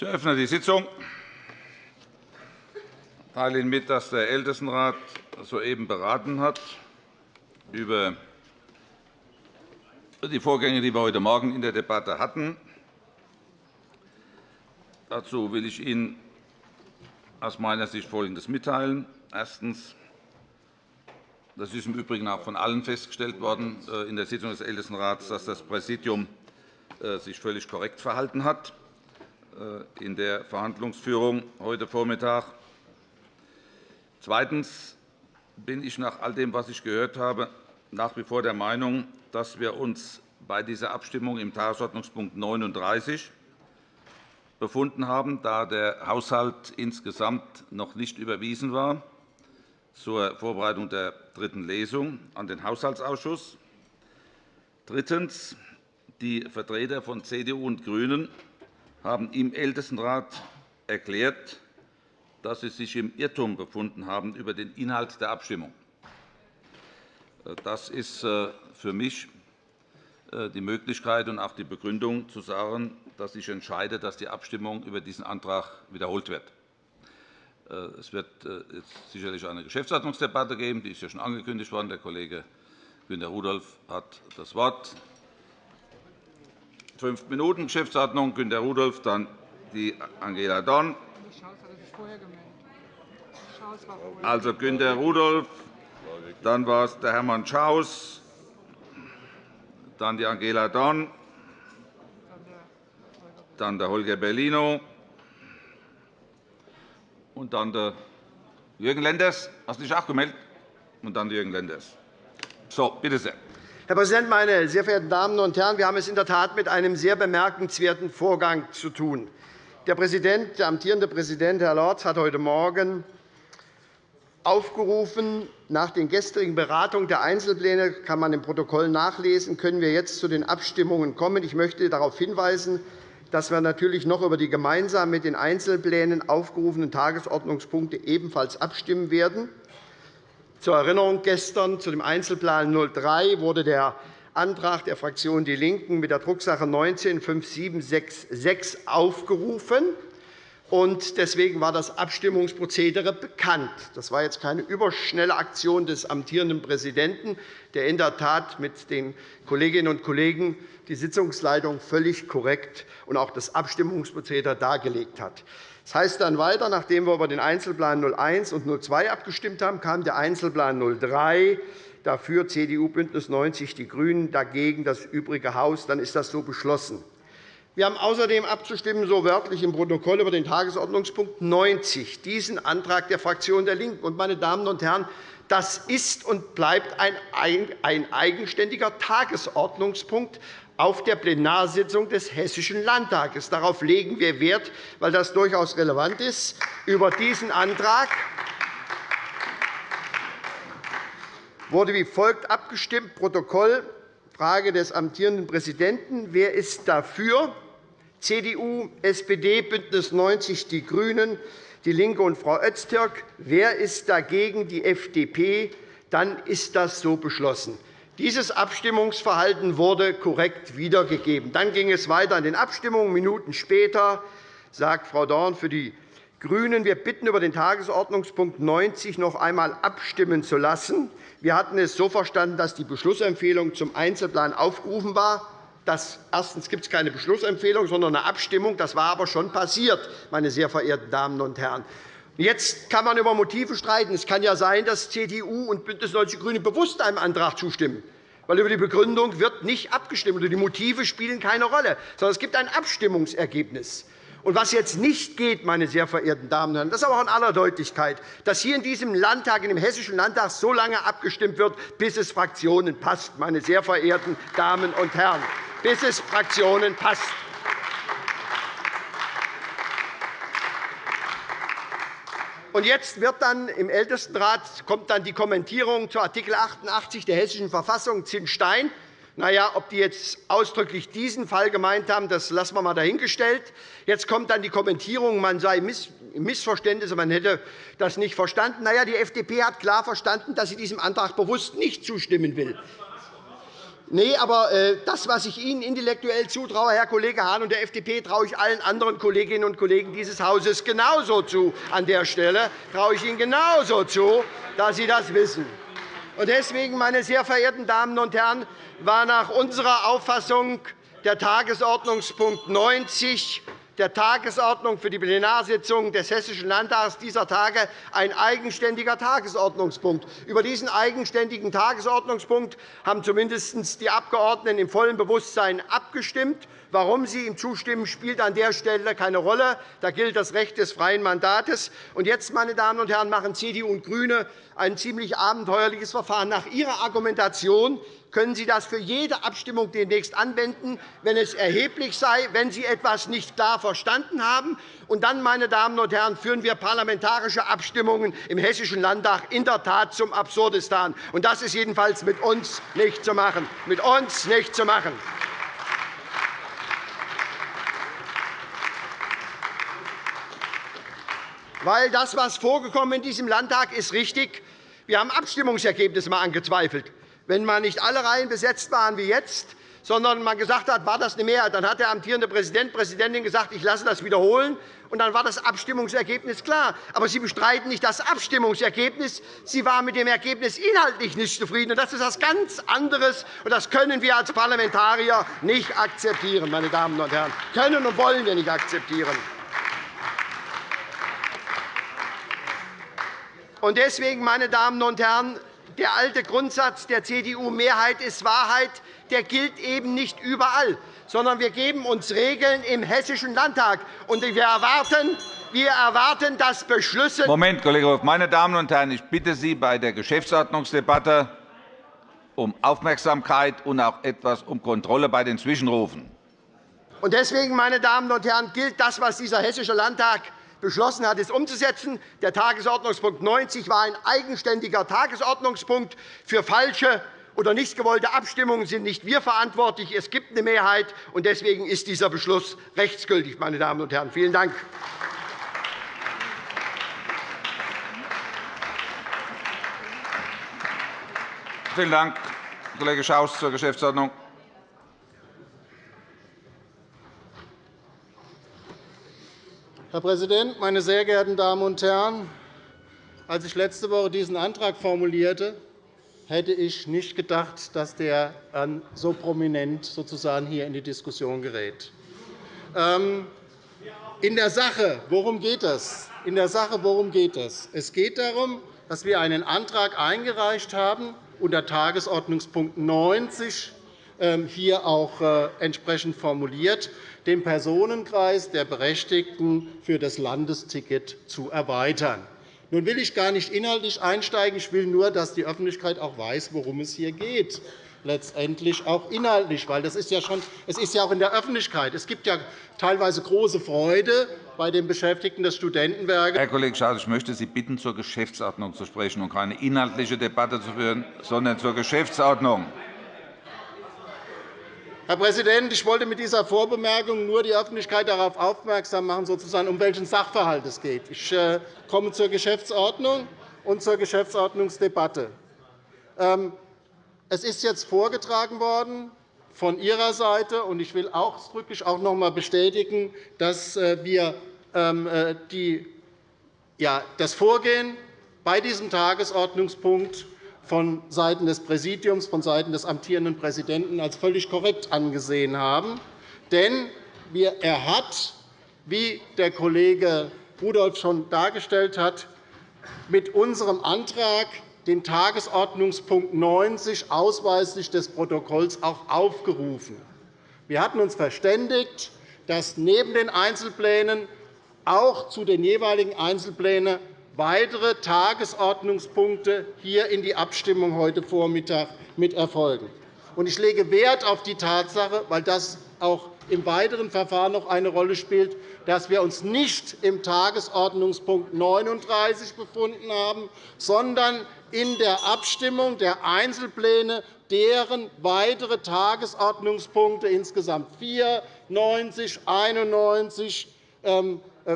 Ich eröffne die Sitzung. Ich teile Ihnen mit, dass der Ältestenrat soeben beraten hat über die Vorgänge, die wir heute Morgen in der Debatte hatten. Dazu will ich Ihnen aus meiner Sicht Folgendes mitteilen. Erstens. Das ist im Übrigen auch von allen festgestellt worden äh, in der Sitzung des Ältestenrats, dass das Präsidium äh, sich völlig korrekt verhalten hat in der Verhandlungsführung heute Vormittag. Zweitens bin ich nach all dem, was ich gehört habe, nach wie vor der Meinung, dass wir uns bei dieser Abstimmung im Tagesordnungspunkt 39 befunden haben, da der Haushalt insgesamt noch nicht überwiesen war zur Vorbereitung der dritten Lesung an den Haushaltsausschuss. Drittens. Die Vertreter von CDU und GRÜNEN haben im Ältestenrat erklärt, dass sie sich im Irrtum befunden haben über den Inhalt der Abstimmung. Das ist äh, für mich äh, die Möglichkeit und auch die Begründung, zu sagen, dass ich entscheide, dass die Abstimmung über diesen Antrag wiederholt wird. Äh, es wird sicherlich eine Geschäftsordnungsdebatte geben. Die ist ja schon angekündigt worden. Der Kollege Günter Rudolph hat das Wort. Fünf Minuten Geschäftsordnung. Günter Rudolph, dann die Angela Dorn. Also Günter Rudolph, dann war es der Hermann Schaus, dann die Angela Dorn, dann der Holger Bellino und dann der Jürgen Lenders. Hast du dich auch gemeldet? Und dann Jürgen Lenders. So, bitte sehr. Herr Präsident, meine sehr verehrten Damen und Herren! Wir haben es in der Tat mit einem sehr bemerkenswerten Vorgang zu tun. Der, Präsident, der amtierende Präsident, Herr Lorz, hat heute Morgen aufgerufen, nach den gestrigen Beratungen der Einzelpläne kann man im Protokoll nachlesen, können wir jetzt zu den Abstimmungen kommen. Ich möchte darauf hinweisen, dass wir natürlich noch über die gemeinsam mit den Einzelplänen aufgerufenen Tagesordnungspunkte ebenfalls abstimmen werden. Zur Erinnerung gestern zu dem Einzelplan 03 wurde der Antrag der Fraktion DIE LINKEN mit der Drucksache 19-5766 aufgerufen. Deswegen war das Abstimmungsprozedere bekannt. Das war jetzt keine überschnelle Aktion des amtierenden Präsidenten, der in der Tat mit den Kolleginnen und Kollegen die Sitzungsleitung völlig korrekt und auch das Abstimmungsprozedere dargelegt hat. Das heißt dann weiter, nachdem wir über den Einzelplan 01 und 02 abgestimmt haben, kam der Einzelplan 03 dafür CDU, BÜNDNIS 90 die GRÜNEN, dagegen das übrige Haus. Dann ist das so beschlossen. Wir haben außerdem abzustimmen, so wörtlich im Protokoll über den Tagesordnungspunkt 90, diesen Antrag der Fraktion der LINKEN. Meine Damen und Herren, das ist und bleibt ein eigenständiger Tagesordnungspunkt auf der Plenarsitzung des Hessischen Landtages. Darauf legen wir Wert, weil das durchaus relevant ist. Über diesen Antrag wurde wie folgt abgestimmt. Protokoll. Frage des amtierenden Präsidenten. Wer ist dafür? CDU, SPD, BÜNDNIS 90 die GRÜNEN, DIE LINKE und Frau Öztürk. Wer ist dagegen? Die FDP. Dann ist das so beschlossen. Dieses Abstimmungsverhalten wurde korrekt wiedergegeben. Dann ging es weiter in den Abstimmungen. Minuten später sagt Frau Dorn für die GRÜNEN, wir bitten, über den Tagesordnungspunkt 90 noch einmal abstimmen zu lassen. Wir hatten es so verstanden, dass die Beschlussempfehlung zum Einzelplan aufgerufen war. Das, erstens gibt es keine Beschlussempfehlung, sondern eine Abstimmung. Das war aber schon passiert, meine sehr verehrten Damen und Herren. Jetzt kann man über Motive streiten. Es kann ja sein, dass CDU und BÜNDNIS 90 die GRÜNEN bewusst einem Antrag zustimmen. Weil über die Begründung wird nicht abgestimmt. Die Motive spielen keine Rolle, sondern es gibt ein Abstimmungsergebnis. Und was jetzt nicht geht, meine sehr verehrten Damen und Herren, das ist aber auch in aller Deutlichkeit, dass hier in diesem Landtag, in dem Hessischen Landtag, so lange abgestimmt wird, bis es Fraktionen passt, meine sehr verehrten Damen und Herren, bis es Fraktionen passt. Und jetzt wird dann im Ältestenrat kommt dann die Kommentierung zu Art. 88 der Hessischen Verfassung Zinn-Stein. Na ja, ob die jetzt ausdrücklich diesen Fall gemeint haben, das lassen wir einmal dahingestellt. Jetzt kommt dann die Kommentierung, man sei Missverständnisse, man hätte das nicht verstanden. Na ja, die FDP hat klar verstanden, dass sie diesem Antrag bewusst nicht zustimmen will. Nee, aber äh, das, was ich Ihnen intellektuell zutraue, Herr Kollege Hahn und der FDP, traue ich allen anderen Kolleginnen und Kollegen dieses Hauses genauso zu. An der Stelle traue ich Ihnen genauso zu, dass Sie das wissen. Deswegen, meine sehr verehrten Damen und Herren, war nach unserer Auffassung der Tagesordnungspunkt 90 der Tagesordnung für die Plenarsitzung des Hessischen Landtags dieser Tage ein eigenständiger Tagesordnungspunkt. Über diesen eigenständigen Tagesordnungspunkt haben zumindest die Abgeordneten im vollen Bewusstsein abgestimmt. Warum Sie ihm zustimmen, spielt an der Stelle keine Rolle. Da gilt das Recht des freien Mandates. Und jetzt, meine Damen und Herren, machen CDU und GRÜNE ein ziemlich abenteuerliches Verfahren. Nach Ihrer Argumentation können Sie das für jede Abstimmung demnächst anwenden, wenn es erheblich sei, wenn Sie etwas nicht klar verstanden haben. Und dann, meine Damen und Herren, führen wir parlamentarische Abstimmungen im Hessischen Landtag in der Tat zum Absurdistan. Und das ist jedenfalls mit uns nicht zu machen. Mit uns nicht zu machen. Weil das, was vorgekommen in diesem Landtag ist, richtig. Wir haben Abstimmungsergebnisse mal angezweifelt wenn man nicht alle Reihen besetzt waren wie jetzt, sondern man gesagt hat, war das eine Mehrheit, dann hat der amtierende Präsident, Präsidentin gesagt, ich lasse das wiederholen, und dann war das Abstimmungsergebnis klar. Aber Sie bestreiten nicht das Abstimmungsergebnis. Sie waren mit dem Ergebnis inhaltlich nicht zufrieden. Das ist etwas ganz anderes, und das können wir als Parlamentarier nicht akzeptieren. Meine Damen und Herren. Können und wollen wir nicht akzeptieren. Deswegen, meine Damen und Herren, der alte Grundsatz der CDU-Mehrheit ist Wahrheit, der gilt eben nicht überall, sondern wir geben uns Regeln im Hessischen Landtag. Und wir erwarten, wir erwarten, dass Beschlüsse Moment, Kollege Wolf. Meine Damen und Herren, ich bitte Sie bei der Geschäftsordnungsdebatte um Aufmerksamkeit und auch etwas um Kontrolle bei den Zwischenrufen. Deswegen, meine Damen und Herren, gilt das, was dieser Hessische Landtag beschlossen hat, es umzusetzen. Der Tagesordnungspunkt 90 war ein eigenständiger Tagesordnungspunkt. Für falsche oder nicht gewollte Abstimmungen sind nicht wir verantwortlich. Es gibt eine Mehrheit, und deswegen ist dieser Beschluss rechtsgültig. Meine Damen und Herren. Vielen Dank. Vielen Dank, Kollege Schaus, zur Geschäftsordnung. Herr Präsident, meine sehr geehrten Damen und Herren! Als ich letzte Woche diesen Antrag formulierte, hätte ich nicht gedacht, dass der so prominent sozusagen hier in die Diskussion gerät. Ähm, in der Sache, worum geht es? In der Sache, worum geht es? Es geht darum, dass wir einen Antrag eingereicht haben unter Tagesordnungspunkt 90 ähm, hier auch äh, entsprechend formuliert, den Personenkreis der Berechtigten für das Landesticket zu erweitern. Nun will ich gar nicht inhaltlich einsteigen. Ich will nur, dass die Öffentlichkeit auch weiß, worum es hier geht letztendlich auch inhaltlich, weil das ist ja schon, es ist ja auch in der Öffentlichkeit. Es gibt ja teilweise große Freude bei den Beschäftigten des Studentenwerkes. Herr Kollege Schaus, ich möchte Sie bitten, zur Geschäftsordnung zu sprechen und keine inhaltliche Debatte zu führen, sondern zur Geschäftsordnung. Herr Präsident, ich wollte mit dieser Vorbemerkung nur die Öffentlichkeit darauf aufmerksam machen, sozusagen, um welchen Sachverhalt es geht. Ich äh, komme zur Geschäftsordnung und zur Geschäftsordnungsdebatte. Ähm, es ist jetzt vorgetragen worden von Ihrer Seite, und ich will ausdrücklich auch noch einmal bestätigen, dass äh, wir ähm, äh, das Vorgehen bei diesem Tagesordnungspunkt von Seiten des Präsidiums, von Seiten des amtierenden Präsidenten als völlig korrekt angesehen haben. Denn er hat, wie der Kollege Rudolph schon dargestellt hat, mit unserem Antrag den Tagesordnungspunkt 90 ausweislich des Protokolls auch aufgerufen. Wir hatten uns verständigt, dass neben den Einzelplänen auch zu den jeweiligen Einzelplänen weitere Tagesordnungspunkte hier in die Abstimmung heute Vormittag mit erfolgen. Ich lege Wert auf die Tatsache, weil das auch im weiteren Verfahren noch eine Rolle spielt, dass wir uns nicht im Tagesordnungspunkt 39 befunden haben, sondern in der Abstimmung der Einzelpläne, deren weitere Tagesordnungspunkte insgesamt 4, 90, 91,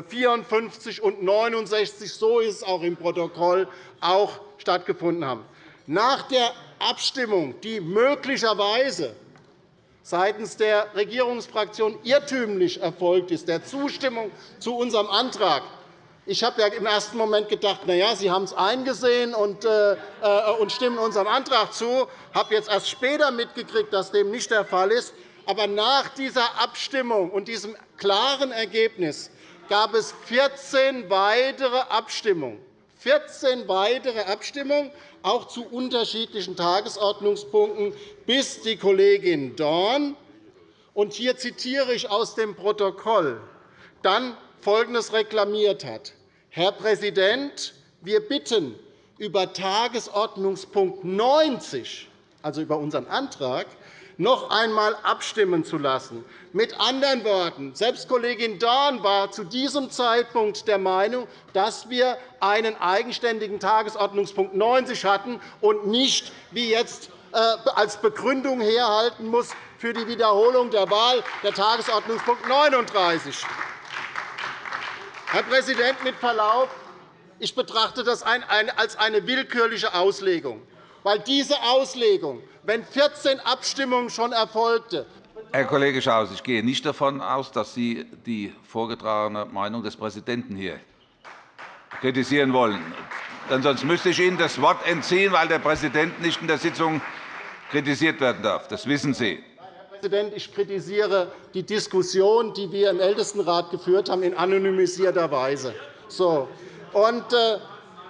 54 und 69, so ist es auch im Protokoll, auch stattgefunden haben. Nach der Abstimmung, die möglicherweise seitens der Regierungsfraktion irrtümlich erfolgt ist, der Zustimmung zu unserem Antrag, ich habe ja im ersten Moment gedacht, na ja, Sie haben es eingesehen und, äh, äh, und stimmen unserem Antrag zu. Ich habe jetzt erst später mitgekriegt, dass dem nicht der Fall ist. Aber nach dieser Abstimmung und diesem klaren Ergebnis gab es 14 weitere Abstimmungen. 14 weitere Abstimmungen, auch zu unterschiedlichen Tagesordnungspunkten, bis die Kollegin Dorn, und hier zitiere ich aus dem Protokoll, dann Folgendes reklamiert hat. Herr Präsident, wir bitten, über Tagesordnungspunkt 90, also über unseren Antrag, noch einmal abstimmen zu lassen. Mit anderen Worten, selbst Kollegin Dorn war zu diesem Zeitpunkt der Meinung, dass wir einen eigenständigen Tagesordnungspunkt 90 hatten und nicht, wie jetzt äh, als Begründung herhalten muss für die Wiederholung der Wahl der Tagesordnungspunkt 39. Herr Präsident, mit Verlaub, ich betrachte das als eine willkürliche Auslegung. Weil diese Auslegung, wenn 14 Abstimmungen schon erfolgte, Herr Kollege Schaus, ich gehe nicht davon aus, dass Sie die vorgetragene Meinung des Präsidenten hier kritisieren wollen. Denn sonst müsste ich Ihnen das Wort entziehen, weil der Präsident nicht in der Sitzung kritisiert werden darf. Das wissen Sie. Präsident, ich kritisiere die Diskussion, die wir im Ältestenrat geführt haben, in anonymisierter Weise. So. Und, äh,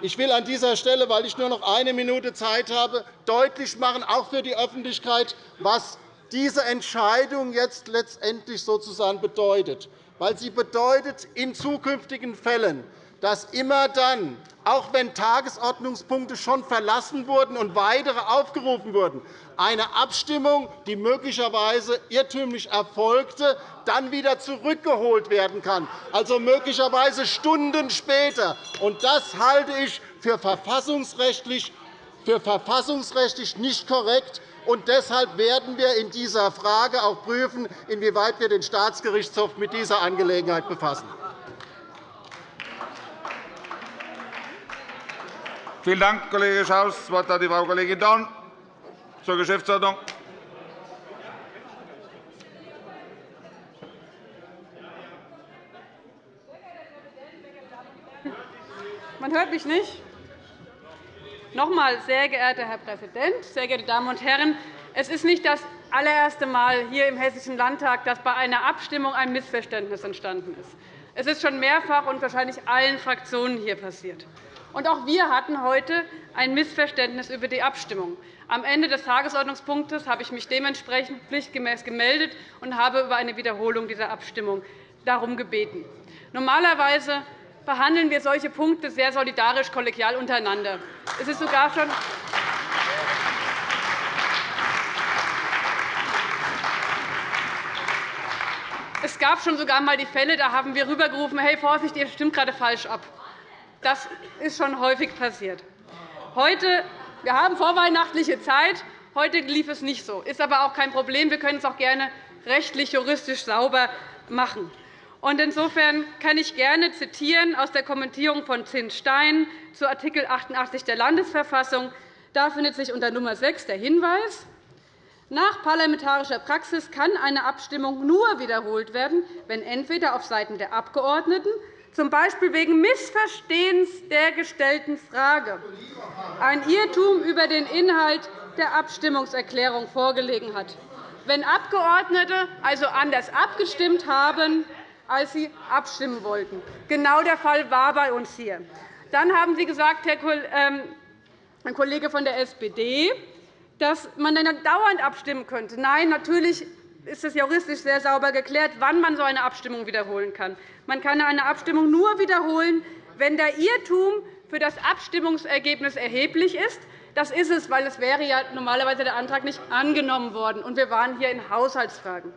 ich will an dieser Stelle, weil ich nur noch eine Minute Zeit habe, deutlich machen, auch für die Öffentlichkeit, was diese Entscheidung jetzt letztendlich sozusagen bedeutet. Weil sie bedeutet in zukünftigen Fällen, dass immer dann, auch wenn Tagesordnungspunkte schon verlassen wurden und weitere aufgerufen wurden, eine Abstimmung, die möglicherweise irrtümlich erfolgte, dann wieder zurückgeholt werden kann, also möglicherweise Stunden später. Das halte ich für verfassungsrechtlich, für verfassungsrechtlich nicht korrekt. Und deshalb werden wir in dieser Frage auch prüfen, inwieweit wir den Staatsgerichtshof mit dieser Angelegenheit befassen. Vielen Dank, Kollege Schaus. Das Wort hat die Frau Kollegin Dorn zur Geschäftsordnung. Man hört mich nicht. Noch einmal, sehr geehrter Herr Präsident, sehr geehrte Damen und Herren! Es ist nicht das allererste Mal hier im Hessischen Landtag, dass bei einer Abstimmung ein Missverständnis entstanden ist. Es ist schon mehrfach und wahrscheinlich allen Fraktionen hier passiert. Und auch wir hatten heute ein Missverständnis über die Abstimmung. Am Ende des Tagesordnungspunktes habe ich mich dementsprechend pflichtgemäß gemeldet und habe über eine Wiederholung dieser Abstimmung darum gebeten. Normalerweise behandeln wir solche Punkte sehr solidarisch kollegial untereinander. Es ist sogar schon Es gab schon sogar einmal die Fälle, da haben wir rübergerufen, hey, Vorsicht, ihr stimmt gerade falsch ab. Das ist schon häufig passiert. Heute, wir haben vorweihnachtliche Zeit. Heute lief es nicht so. Ist aber auch kein Problem. Wir können es auch gerne rechtlich, juristisch sauber machen. Insofern kann ich gerne zitieren aus der Kommentierung von Zinn Stein zu Art. 88 der Landesverfassung. Da findet sich unter Nummer 6 der Hinweis, nach parlamentarischer Praxis kann eine Abstimmung nur wiederholt werden, wenn entweder auf Seiten der Abgeordneten z. B. wegen Missverstehens der gestellten Frage ein Irrtum über den Inhalt der Abstimmungserklärung vorgelegen hat, wenn Abgeordnete also anders abgestimmt haben, als sie abstimmen wollten. Genau der Fall war bei uns hier. Dann haben Sie gesagt, Herr ähm, Kollege von der SPD, dass man dann dauernd abstimmen könnte. Nein, natürlich ist es juristisch sehr sauber geklärt, wann man so eine Abstimmung wiederholen kann. Man kann eine Abstimmung nur wiederholen, wenn der Irrtum für das Abstimmungsergebnis erheblich ist. Das ist es, weil es wäre ja normalerweise der Antrag nicht angenommen worden, und wir waren hier in Haushaltsfragen.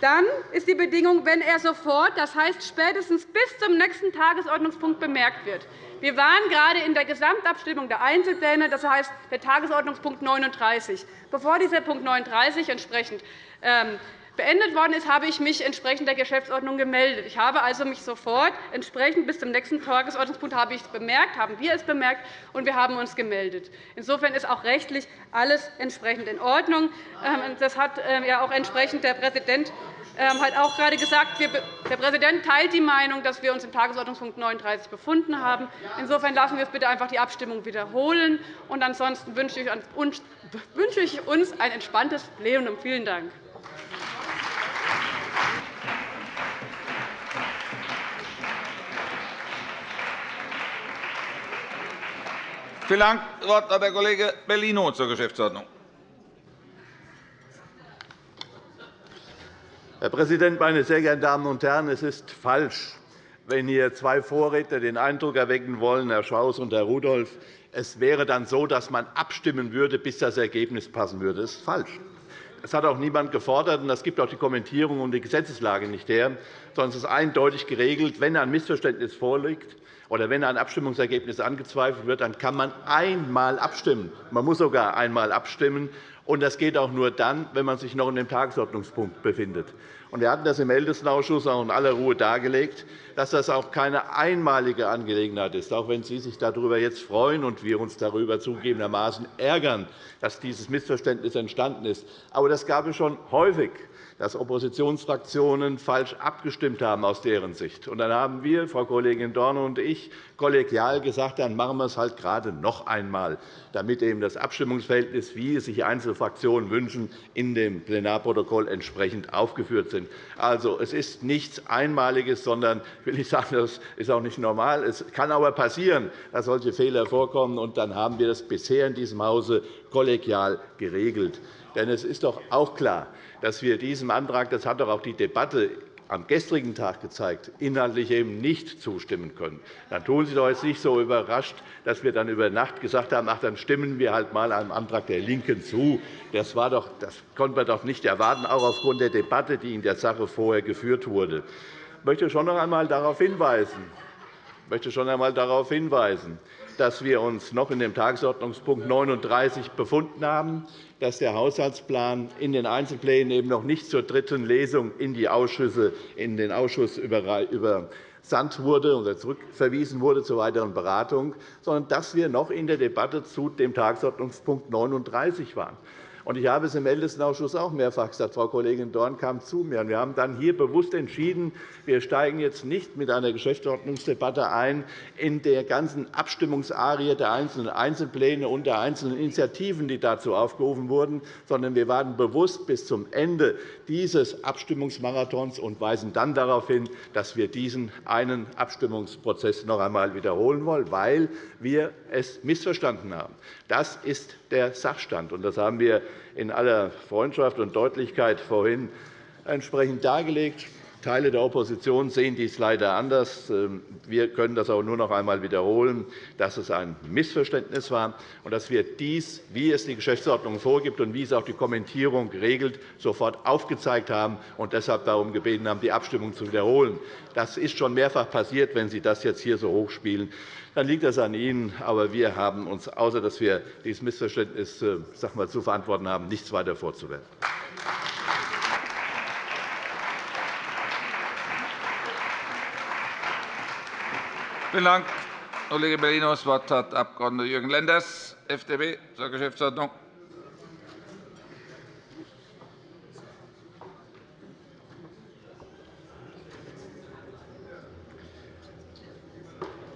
Dann ist die Bedingung, wenn er sofort, das heißt spätestens bis zum nächsten Tagesordnungspunkt bemerkt wird. Wir waren gerade in der Gesamtabstimmung der Einzelpläne, das heißt der Tagesordnungspunkt 39. Bevor dieser Punkt 39 entsprechend ähm, beendet worden ist, habe ich mich entsprechend der Geschäftsordnung gemeldet. Ich habe also mich sofort entsprechend bis zum nächsten Tagesordnungspunkt habe ich es bemerkt, haben wir es bemerkt, und wir haben uns gemeldet. Insofern ist auch rechtlich alles entsprechend in Ordnung. Ähm, das hat ähm, ja auch entsprechend der Präsident ähm, hat auch gerade gesagt, der Präsident teilt die Meinung, dass wir uns im Tagesordnungspunkt 39 befunden haben. Insofern lassen wir uns bitte einfach die Abstimmung wiederholen. Und ansonsten wünsche ich uns ein entspanntes Plenum. Vielen Dank. Vielen Dank. Das Wort hat der Kollege Bellino zur Geschäftsordnung. Herr Präsident, meine sehr geehrten Damen und Herren! Es ist falsch, wenn hier zwei Vorredner den Eindruck erwecken wollen, Herr Schaus und Herr Rudolph, es wäre dann so, dass man abstimmen würde, bis das Ergebnis passen würde. Das ist falsch. Das hat auch niemand gefordert, und das gibt auch die Kommentierung und die Gesetzeslage nicht her, sondern es ist eindeutig geregelt, wenn ein Missverständnis vorliegt, oder wenn ein Abstimmungsergebnis angezweifelt wird, dann kann man einmal abstimmen. Man muss sogar einmal abstimmen. Und das geht auch nur dann, wenn man sich noch in dem Tagesordnungspunkt befindet. Wir hatten das im Ältestenausschuss auch in aller Ruhe dargelegt, dass das auch keine einmalige Angelegenheit ist, auch wenn Sie sich darüber jetzt freuen und wir uns darüber zugegebenermaßen ärgern, dass dieses Missverständnis entstanden ist. Aber das gab es schon häufig dass Oppositionsfraktionen falsch abgestimmt haben aus deren Sicht. Und dann haben wir, Frau Kollegin Dorne und ich, kollegial gesagt, dann machen wir es halt gerade noch einmal, damit eben das Abstimmungsverhältnis, wie es sich einzelne Fraktionen wünschen, in dem Plenarprotokoll entsprechend aufgeführt sind. Also, es ist nichts Einmaliges, sondern will ich sagen, das ist auch nicht normal. Es kann aber passieren, dass solche Fehler vorkommen, und dann haben wir das bisher in diesem Hause kollegial geregelt. Denn es ist doch auch klar, dass wir diesem Antrag, das hat doch auch die Debatte am gestrigen Tag gezeigt, inhaltlich eben nicht zustimmen können. Dann tun Sie doch jetzt nicht so überrascht, dass wir dann über Nacht gesagt haben, ach, dann stimmen wir halt mal einem Antrag der LINKEN zu. Das, war doch, das konnten wir doch nicht erwarten, auch aufgrund der Debatte, die in der Sache vorher geführt wurde. Ich möchte schon noch einmal darauf hinweisen, ich möchte schon einmal darauf hinweisen dass wir uns noch in dem Tagesordnungspunkt 39 befunden haben, dass der Haushaltsplan in den Einzelplänen eben noch nicht zur dritten Lesung in, die Ausschüsse, in den Ausschuss übersandt wurde oder zurückverwiesen wurde zur weiteren Beratung, sondern dass wir noch in der Debatte zu dem Tagesordnungspunkt 39 waren. Ich habe es im Ältestenausschuss auch mehrfach gesagt. Frau Kollegin Dorn kam zu mir. Wir haben dann hier bewusst entschieden, wir steigen jetzt nicht mit einer Geschäftsordnungsdebatte ein in der ganzen Abstimmungsarie der einzelnen Einzelpläne und der einzelnen Initiativen, die dazu aufgerufen wurden, sondern wir warten bewusst bis zum Ende dieses Abstimmungsmarathons und weisen dann darauf hin, dass wir diesen einen Abstimmungsprozess noch einmal wiederholen wollen, weil wir es missverstanden haben. Das ist der Sachstand. Das haben wir in aller Freundschaft und Deutlichkeit vorhin entsprechend dargelegt. Teile der Opposition sehen dies leider anders. Ähm, wir können das auch nur noch einmal wiederholen, dass es ein Missverständnis war und dass wir dies, wie es die Geschäftsordnung vorgibt und wie es auch die Kommentierung regelt, sofort aufgezeigt haben und deshalb darum gebeten haben, die Abstimmung zu wiederholen. Das ist schon mehrfach passiert. Wenn Sie das jetzt hier so hochspielen, dann liegt das an Ihnen. Aber wir haben uns, außer dass wir dieses Missverständnis äh, sag mal, zu verantworten haben, nichts weiter vorzuwerfen. Vielen Dank, Kollege Bellino. Das Wort hat Abg. Jürgen Lenders, FDP, zur Geschäftsordnung.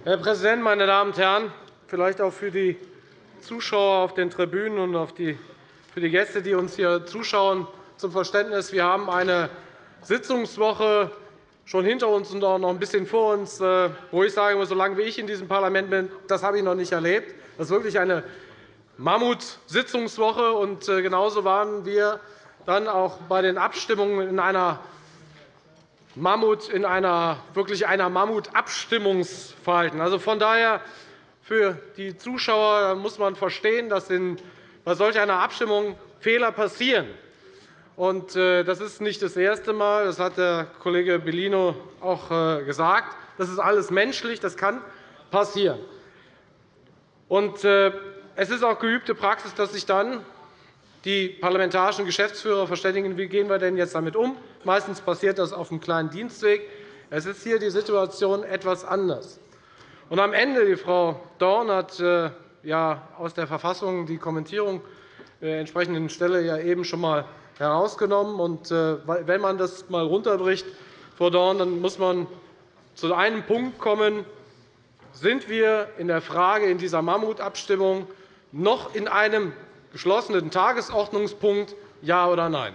Herr Präsident, meine Damen und Herren! Vielleicht auch für die Zuschauer auf den Tribünen und für die Gäste, die uns hier zuschauen, zum Verständnis. Wir haben eine Sitzungswoche schon hinter uns und auch noch ein bisschen vor uns, äh, wo ich sage, solange wie ich in diesem Parlament bin, das habe ich noch nicht erlebt. Das ist wirklich eine Mammut-Sitzungswoche. Und äh, genauso waren wir dann auch bei den Abstimmungen in einer Mammut in einer wirklich einer Mammut-Abstimmungsverhalten. Also von daher für die Zuschauer muss man verstehen, dass bei solch einer Abstimmung Fehler passieren. Äh, das ist nicht das erste Mal. Das hat der Kollege Bellino auch äh, gesagt. Das ist alles menschlich. Das kann passieren. Äh, es ist auch geübte Praxis, dass sich dann die parlamentarischen Geschäftsführer verständigen, wie gehen wir denn jetzt damit um. Meistens passiert das auf einem kleinen Dienstweg. Es ist hier die Situation etwas anders. Und am Ende, die Frau Dorn hat ja aus der Verfassung die Kommentierung der entsprechenden Stelle ja eben schon einmal herausgenommen. Äh, wenn man das einmal runterbricht, Frau Dorn, dann muss man zu einem Punkt kommen, sind wir in der Frage in dieser Mammutabstimmung noch in einem geschlossenen Tagesordnungspunkt, ja oder nein?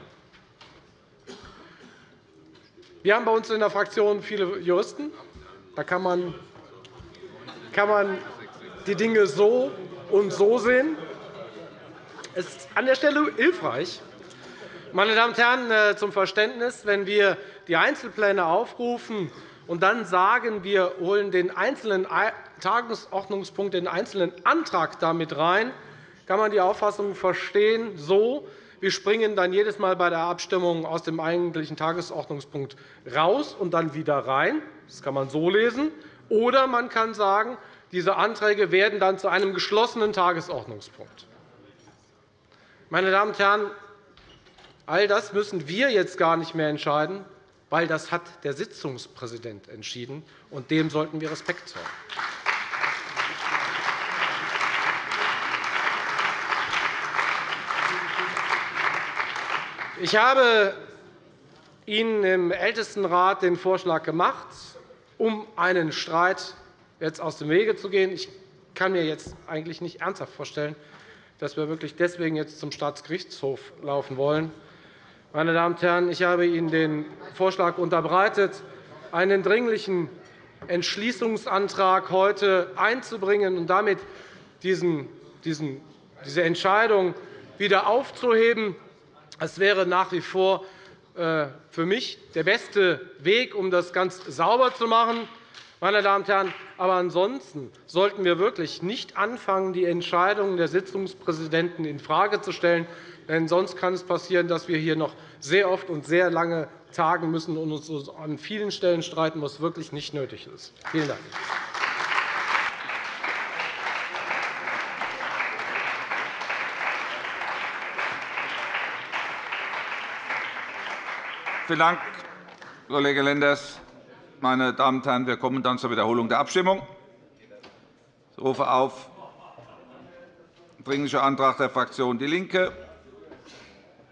Wir haben bei uns in der Fraktion viele Juristen. Da kann man kann man die Dinge so und so sehen. Es ist an der Stelle hilfreich, meine Damen und Herren, äh, zum Verständnis, wenn wir die Einzelpläne aufrufen und dann sagen, wir holen den einzelnen Tagesordnungspunkt, den einzelnen Antrag damit rein, kann man die Auffassung verstehen, so, wir springen dann jedes Mal bei der Abstimmung aus dem eigentlichen Tagesordnungspunkt raus und dann wieder rein. Das kann man so lesen. Oder man kann sagen, diese Anträge werden dann zu einem geschlossenen Tagesordnungspunkt. Meine Damen und Herren, all das müssen wir jetzt gar nicht mehr entscheiden, weil das hat der Sitzungspräsident entschieden, und dem sollten wir Respekt zollen. Ich habe Ihnen im Ältestenrat den Vorschlag gemacht, um einen Streit jetzt aus dem Wege zu gehen. Ich kann mir jetzt eigentlich nicht ernsthaft vorstellen, dass wir wirklich deswegen jetzt zum Staatsgerichtshof laufen wollen. Meine Damen und Herren, ich habe Ihnen den Vorschlag unterbreitet, einen dringlichen Entschließungsantrag heute einzubringen und damit diesen, diesen, diese Entscheidung wieder aufzuheben. Es wäre nach wie vor äh, für mich der beste Weg, um das ganz sauber zu machen. Meine Damen und Herren, aber ansonsten sollten wir wirklich nicht anfangen, die Entscheidungen der Sitzungspräsidenten infrage zu stellen. Denn sonst kann es passieren, dass wir hier noch sehr oft und sehr lange tagen müssen und uns an vielen Stellen streiten, was wirklich nicht nötig ist. Vielen Dank. Vielen Dank, Kollege Lenders. Meine Damen und Herren, wir kommen dann zur Wiederholung der Abstimmung. Ich rufe auf Dringlicher Antrag der Fraktion DIE LINKE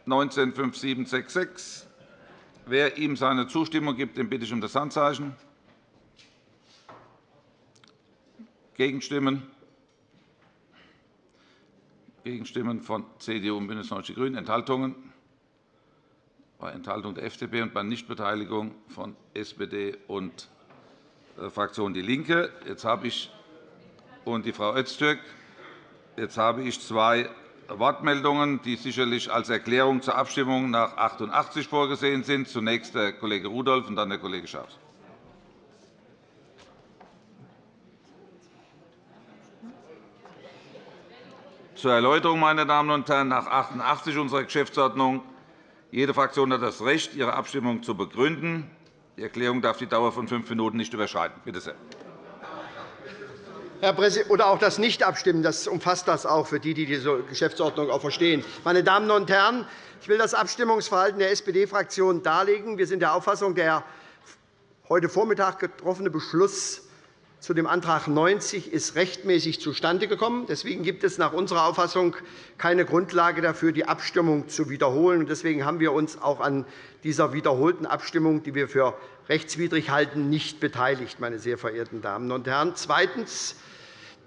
195766. Wer ihm seine Zustimmung gibt, den bitte ich um das Handzeichen. Gegenstimmen? Gegenstimmen von CDU und BÜNDNIS 90 die GRÜNEN. Enthaltungen? bei Enthaltung der FDP und bei Nichtbeteiligung von SPD und äh, Fraktion DIE LINKE. Jetzt habe ich und die Frau Öztürk. Jetzt habe ich zwei Wortmeldungen, die sicherlich als Erklärung zur Abstimmung nach 88 vorgesehen sind. Zunächst der Kollege Rudolph und dann der Kollege Schaus. Zur Erläuterung, meine Damen und Herren, nach 88 unserer Geschäftsordnung jede Fraktion hat das Recht, ihre Abstimmung zu begründen. Die Erklärung darf die Dauer von fünf Minuten nicht überschreiten. Bitte sehr. Herr Präsident, oder auch das Nichtabstimmen, das umfasst das auch für die, die diese Geschäftsordnung auch verstehen. Meine Damen und Herren, ich will das Abstimmungsverhalten der SPD-Fraktion darlegen. Wir sind der Auffassung, der heute Vormittag getroffene Beschluss zu dem Antrag 90 ist rechtmäßig zustande gekommen. Deswegen gibt es nach unserer Auffassung keine Grundlage dafür, die Abstimmung zu wiederholen. Deswegen haben wir uns auch an dieser wiederholten Abstimmung, die wir für rechtswidrig halten, nicht beteiligt, meine sehr verehrten Damen und Herren. Zweitens.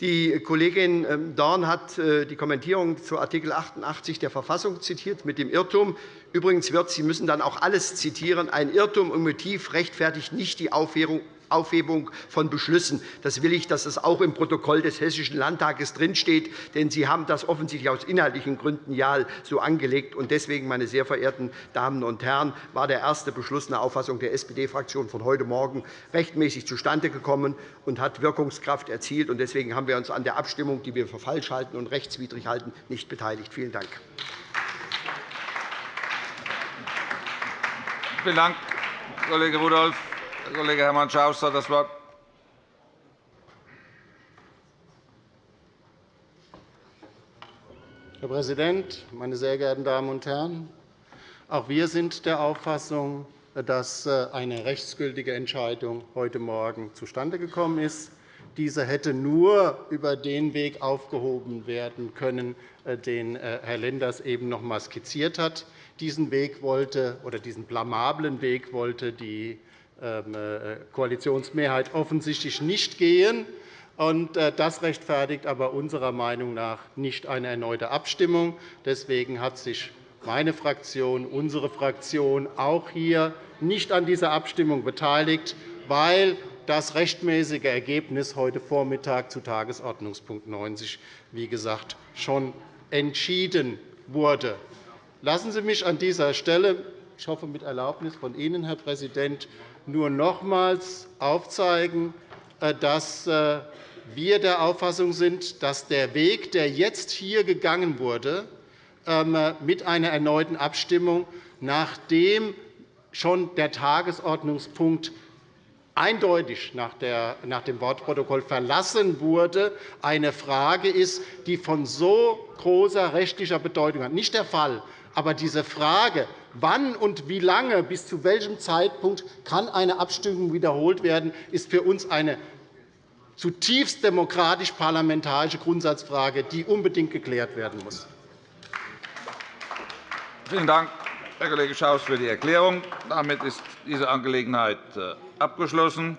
Die Kollegin ähm, Dorn hat äh, die Kommentierung zu Art. 88 der Verfassung zitiert mit dem Irrtum. Übrigens wird Sie müssen dann auch alles zitieren. Ein Irrtum im Motiv rechtfertigt nicht die Aufhebung Aufhebung von Beschlüssen. Das will ich, dass es auch im Protokoll des Hessischen Landtages drinsteht, denn Sie haben das offensichtlich aus inhaltlichen Gründen ja so angelegt. Deswegen, meine sehr verehrten Damen und Herren, war der erste Beschluss nach Auffassung der SPD-Fraktion von heute Morgen rechtmäßig zustande gekommen und hat Wirkungskraft erzielt. Deswegen haben wir uns an der Abstimmung, die wir für falsch halten und rechtswidrig halten, nicht beteiligt. Vielen Dank. Vielen Dank, Kollege Rudolph. Herr Kollege Hermann Schaus hat das Wort. Herr Präsident, meine sehr geehrten Damen und Herren! Auch wir sind der Auffassung, dass äh, eine rechtsgültige Entscheidung heute Morgen zustande gekommen ist. Diese hätte nur über den Weg aufgehoben werden können, äh, den äh, Herr Lenders eben noch einmal skizziert hat. Diesen Weg wollte, oder diesen blamablen Weg wollte die Koalitionsmehrheit offensichtlich nicht gehen. Das rechtfertigt aber unserer Meinung nach nicht eine erneute Abstimmung. Deswegen hat sich meine Fraktion, unsere Fraktion auch hier nicht an dieser Abstimmung beteiligt, weil das rechtmäßige Ergebnis heute Vormittag zu Tagesordnungspunkt 90 wie gesagt, schon entschieden wurde. Lassen Sie mich an dieser Stelle, ich hoffe mit Erlaubnis von Ihnen, Herr Präsident, nur nochmals aufzeigen, äh, dass äh, wir der Auffassung sind, dass der Weg, der jetzt hier gegangen wurde, ähm, mit einer erneuten Abstimmung, nachdem schon der Tagesordnungspunkt eindeutig nach dem Wortprotokoll verlassen wurde, eine Frage ist, die von so großer rechtlicher Bedeutung hat. Nicht der Fall, aber diese Frage, wann und wie lange, bis zu welchem Zeitpunkt kann eine Abstimmung wiederholt werden, ist für uns eine zutiefst demokratisch-parlamentarische Grundsatzfrage, die unbedingt geklärt werden muss. Vielen Dank, Herr Kollege Schaus, für die Erklärung. Damit ist diese Angelegenheit äh, abgeschlossen.